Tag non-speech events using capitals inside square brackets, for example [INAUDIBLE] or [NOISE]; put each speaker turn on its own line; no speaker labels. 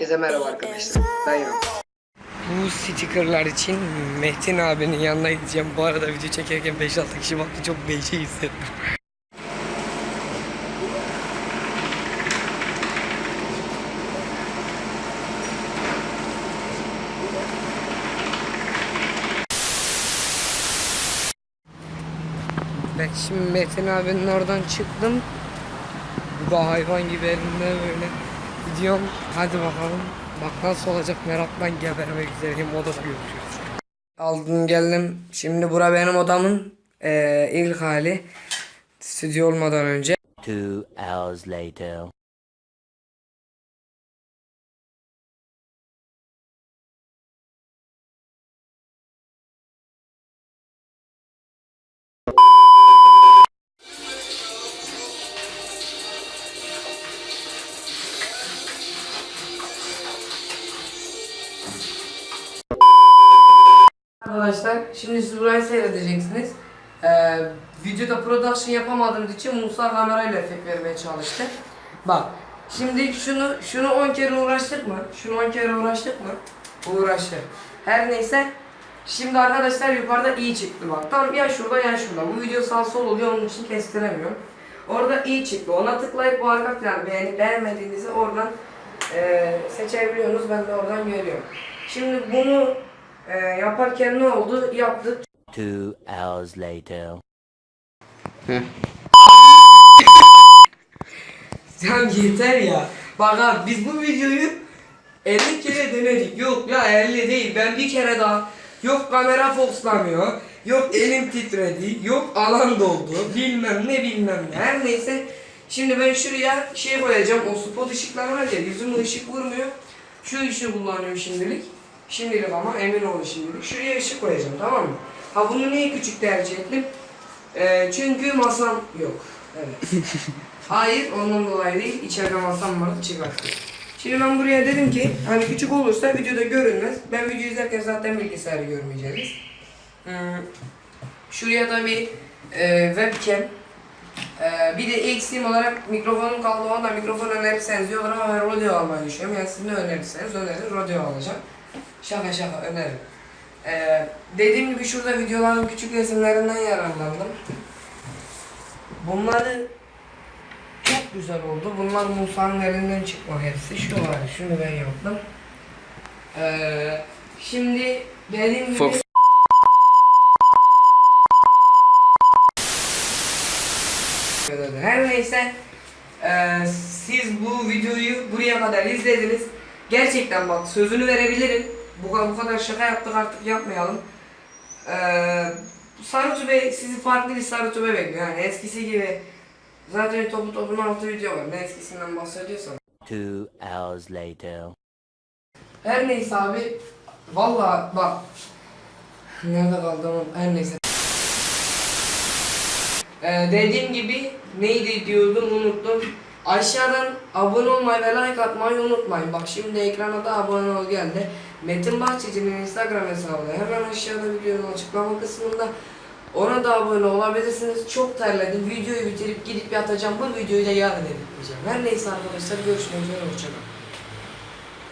Herkese merhaba arkadaşlar. Ben. Bu stickerlar için Metin abinin yanına gideceğim. Bu arada video çekerken 5-6 kişi baktı çok beşi hissettim. Ben şimdi Metin abinin oradan çıktım. Bu da hayvan gibi elimde böyle gidiyorum. Hadi bakalım. Bak nasıl olacak meraktan gebermek üzereyim. Odada görüşürüz. Aldım geldim. Şimdi bura benim odamın eee, ilk hali. Stüdyo olmadan önce.
Two hours later.
Arkadaşlar şimdi siz burayı seyredeceksiniz. Ee, videoda production yapamadığımız için Musa kamerayla efekt vermeye çalıştı. Bak şimdi şunu şunu 10 kere uğraştık mı? Şunu 10 kere uğraştık mı? Uğraştık. Her neyse şimdi arkadaşlar yukarıda iyi çıktı bak. Tam ya şurada ya şurada. Bu video sağ sol oluyor onun için kestiremiyorum. Orada iyi çıktı. Ona tıklayıp bu arka planı beğenip beğenmediğinizi oradan e, seçebiliyorsunuz. Ben de oradan görüyorum. Şimdi bunu e, yaparken ne oldu? Yaptık.
Two hours later.
Ya [LAUGHS] yeter ya. Bak abi biz bu videoyu 50 kere denedik. Yok ya 50 değil. Ben bir kere daha yok kamera fokuslamıyor. Yok elim titredi. Yok alan doldu. Bilmem ne bilmem ne. Her neyse. Şimdi ben şuraya şey koyacağım. O spot ışıklar var ya yüzüme ışık vurmuyor. Şu ışığı kullanıyorum şimdilik. Şimdilik ama emin olun şimdilik. Şuraya ışık koyacağım tamam mı? Ha bunu niye küçük tercih ettim? Ee, çünkü masam yok. Evet. [LAUGHS] Hayır ondan dolayı değil. İçeride masam vardı çıkarttım. Şimdi ben buraya dedim ki hani küçük olursa videoda görünmez. Ben video izlerken zaten bilgisayarı görmeyeceğiz. Hmm. Şuraya da bir e, webcam. E, bir de eksiğim olarak mikrofonum kaldı. Onda mikrofon önerirseniz diyorlar ama ben rodeo almayı düşünüyorum. Yani siz ne önerirseniz önerin rodeo alacağım. Şaka şaka öneririm. E, dediğim gibi şurada videoların küçük resimlerinden yararlandım. Bunları çok güzel oldu. Bunlar Musa'nın elinden çıkma hepsi. Şu var, şunu ben yaptım. Ee, şimdi dediğim gibi...
Fox.
Her neyse ee, siz bu videoyu buraya kadar izlediniz. Gerçekten bak sözünü verebilirim. Bu, bu kadar şaka yaptık artık yapmayalım. Ee, Sarutu Bey sizi farklı bir Sarutu Bey bekliyor. Yani eskisi gibi zaten topu topun altı video var. Ne eskisinden bahsediyorsan.
Two hours later.
Her neyse abi valla bak nerede kaldım her neyse. Ee, dediğim gibi neydi diyordum unuttum. Aşağıdan abone olmayı ve like atmayı unutmayın. Bak şimdi ekrana da abone ol geldi. Metin Bahçeci'nin Instagram hesabı hemen aşağıda videonun açıklama kısmında. Ona da abone olabilirsiniz. Çok terledim. Videoyu bitirip gidip yatacağım. Bu videoyu da yarın editleyeceğim. Her neyse arkadaşlar görüşmek üzere. Hoşçakalın.